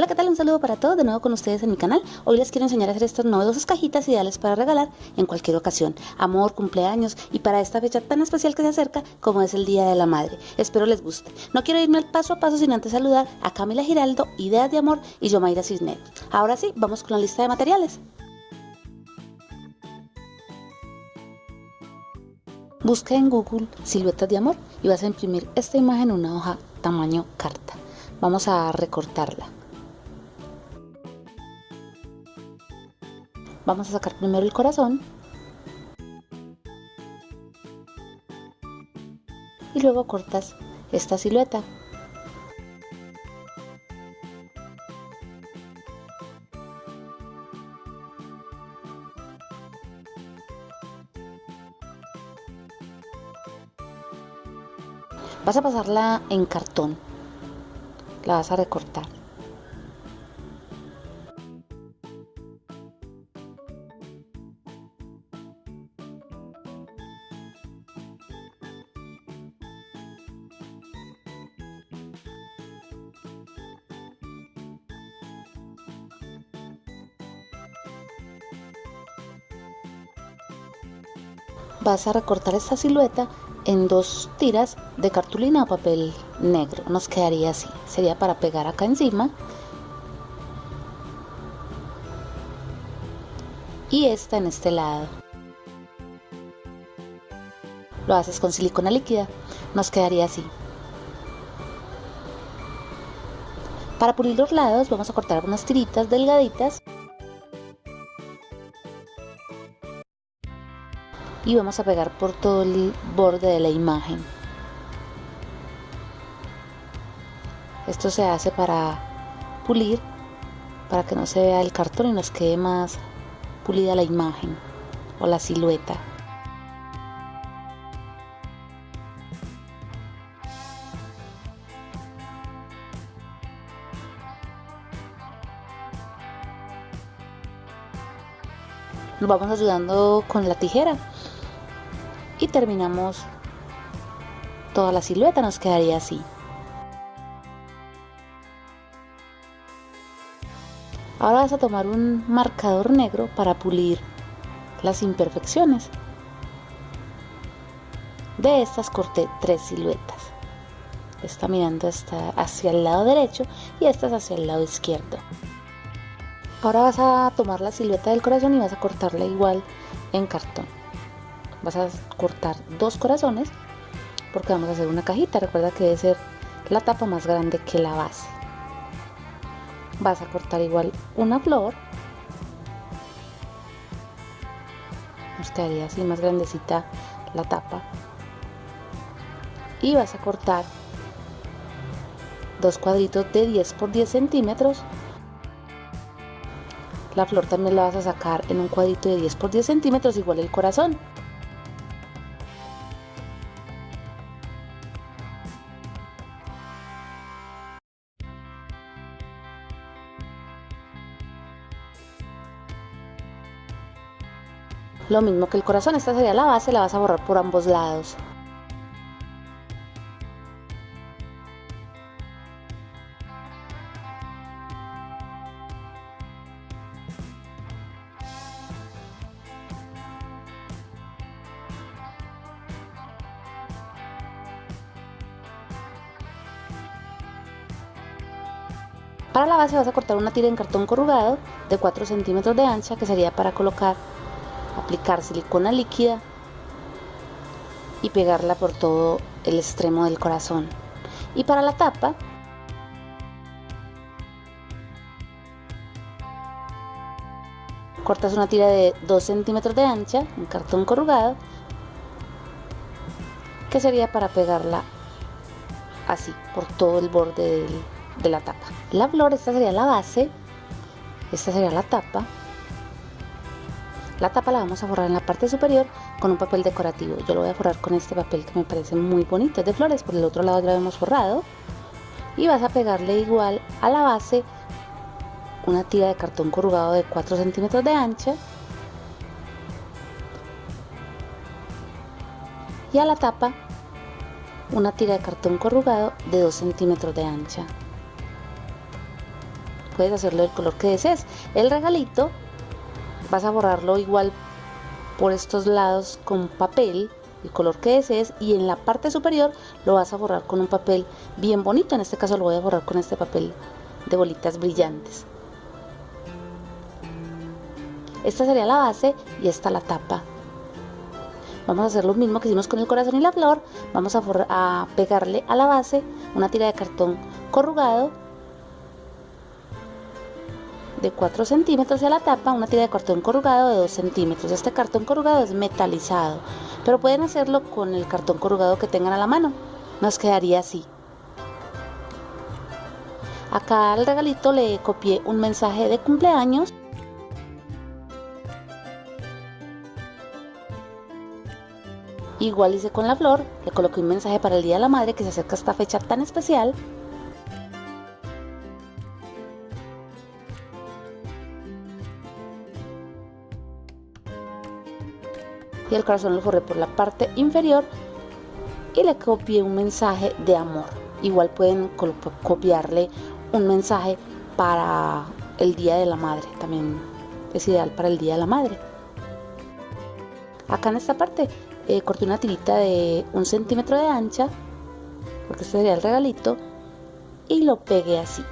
Hola, ¿qué tal? Un saludo para todos, de nuevo con ustedes en mi canal. Hoy les quiero enseñar a hacer estas novedosas cajitas ideales para regalar en cualquier ocasión, amor, cumpleaños y para esta fecha tan especial que se acerca como es el Día de la Madre. Espero les guste. No quiero irme al paso a paso sin antes saludar a Camila Giraldo, Ideas de Amor y Yomaira Cisneros. Ahora sí, vamos con la lista de materiales. Busca en Google siluetas de amor y vas a imprimir esta imagen en una hoja tamaño carta. Vamos a recortarla. Vamos a sacar primero el corazón. Y luego cortas esta silueta. Vas a pasarla en cartón. La vas a recortar. Vas a recortar esta silueta en dos tiras de cartulina o papel negro. Nos quedaría así. Sería para pegar acá encima. Y esta en este lado. Lo haces con silicona líquida. Nos quedaría así. Para pulir los lados vamos a cortar unas tiritas delgaditas y vamos a pegar por todo el borde de la imagen. Esto se hace para pulir para que no se vea el cartón y nos quede más pulida la imagen o la silueta. Nos vamos ayudando con la tijera y terminamos. Toda la silueta nos quedaría así. Ahora vas a tomar un marcador negro para pulir las imperfecciones. De estas corté tres siluetas. Está mirando esta hacia el lado derecho y esta es hacia el lado izquierdo. Ahora vas a tomar la silueta del corazón y vas a cortarla igual en cartón vas a cortar dos corazones porque vamos a hacer una cajita. Recuerda que debe ser la tapa más grande que la base. Vas a cortar igual una flor. Nos quedaría así más grandecita la tapa. Y vas a cortar dos cuadritos de 10 por 10 centímetros. La flor también la vas a sacar en un cuadrito de 10 por 10 centímetros igual el corazón Lo mismo que el corazón, esta sería la base, la vas a borrar por ambos lados. Para la base vas a cortar una tira en cartón corrugado de 4 centímetros de ancha que sería para colocar aplicar silicona líquida y pegarla por todo el extremo del corazón. Y para la tapa, cortas una tira de 2 centímetros de ancha en cartón corrugado, que sería para pegarla así por todo el borde de la tapa. La flor, esta sería la base, esta sería la tapa la tapa la vamos a forrar en la parte superior con un papel decorativo. Yo lo voy a forrar con este papel que me parece muy bonito, es de flores, por el otro lado ya lo hemos forrado. Y vas a pegarle igual a la base una tira de cartón corrugado de 4 centímetros de ancha. Y a la tapa una tira de cartón corrugado de 2 centímetros de ancha puedes hacerlo del color que desees. El regalito vas a borrarlo igual por estos lados con papel el color que desees y en la parte superior lo vas a borrar con un papel bien bonito. En este caso lo voy a borrar con este papel de bolitas brillantes. Esta sería la base y esta la tapa. Vamos a hacer lo mismo que hicimos con el corazón y la flor. Vamos a, a pegarle a la base una tira de cartón corrugado de 4 centímetros y a la tapa una tira de cartón corrugado de 2 centímetros. Este cartón corrugado es metalizado, pero pueden hacerlo con el cartón corrugado que tengan a la mano. Nos quedaría así. Acá al regalito le copié un mensaje de cumpleaños. Igual hice con la flor, le coloqué un mensaje para el Día de la Madre que se acerca esta fecha tan especial. Y el corazón lo forré por la parte inferior y le copié un mensaje de amor. Igual pueden copiarle un mensaje para el Día de la Madre, también es ideal para el Día de la Madre. Acá en esta parte eh, corté una tirita de un centímetro de ancha, porque este sería el regalito, y lo pegué así.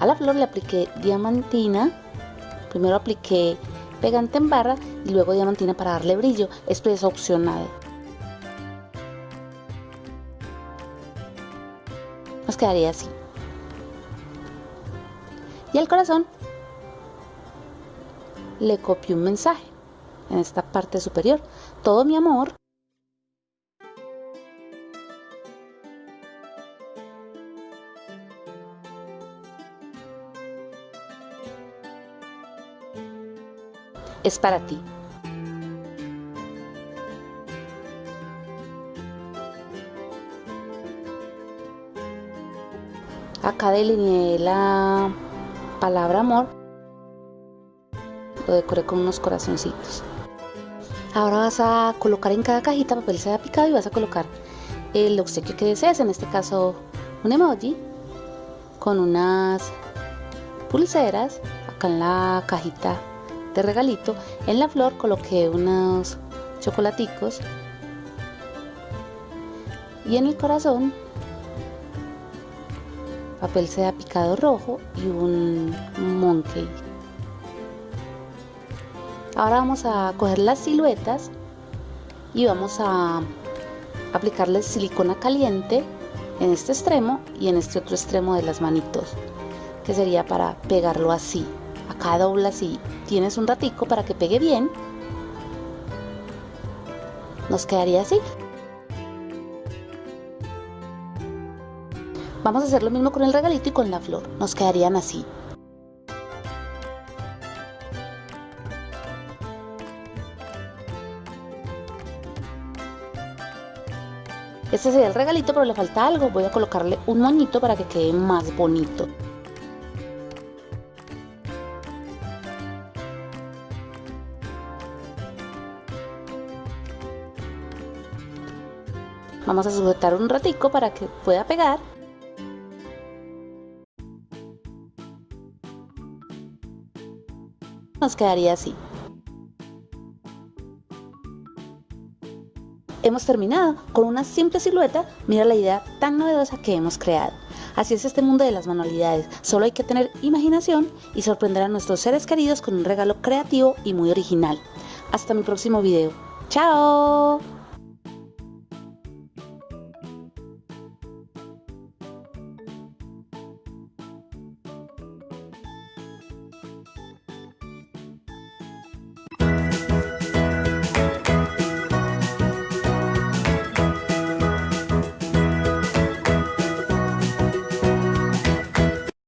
A la flor le apliqué diamantina. Primero apliqué pegante en barra y luego diamantina para darle brillo. Esto es opcional. Nos quedaría así. Y al corazón le copio un mensaje en esta parte superior. Todo mi amor es para ti. Acá delineé la palabra amor. Lo decoré con unos corazoncitos. Ahora vas a colocar en cada cajita papel seda picado y vas a colocar el obsequio que desees. En este caso, un emoji con unas pulseras. Acá en la cajita de regalito. En la flor coloqué unos chocolaticos. Y en el corazón, papel seda picado rojo y un monkey. Ahora vamos a coger las siluetas y vamos a aplicarle silicona caliente en este extremo y en este otro extremo de las manitos que sería para pegarlo así acá dobla si tienes un ratico para que pegue bien nos quedaría así vamos a hacer lo mismo con el regalito y con la flor nos quedarían así Este sería el regalito, pero le falta algo. Voy a colocarle un moñito para que quede más bonito. Vamos a sujetar un ratico para que pueda pegar. Nos quedaría así. Hemos terminado con una simple silueta, mira la idea tan novedosa que hemos creado. Así es este mundo de las manualidades, solo hay que tener imaginación y sorprender a nuestros seres queridos con un regalo creativo y muy original. Hasta mi próximo video. ¡Chao!